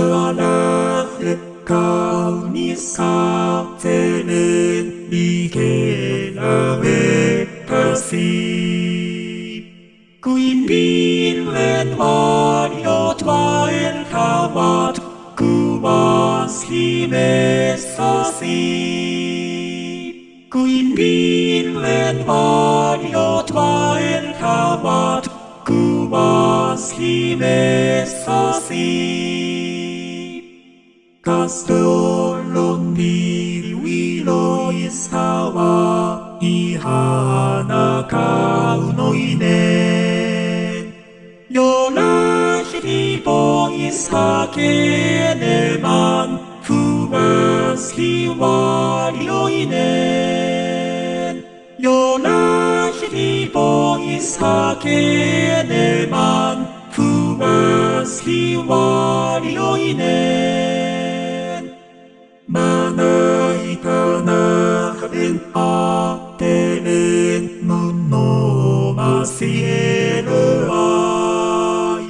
Sola flecca unisca tene Miche la vecca si. Quindi il memorio tua il camat Cumas li messa si Quindi il memorio tua il camat Cumas li messa si Castello di Luilo estaba y Hana Kaunoine. Yola Shiribo Isake Neman Kumas Kiwarioine. Yola Shiribo Isake Neman Kumas Kiwarioine. れ当てれぬのましえる愛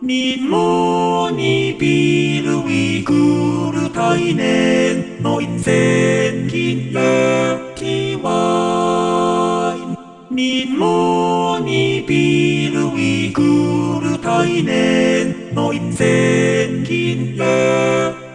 みもにびるいくるたいねのいせきやきわいみもにびるいくるたいねのいせきやきわい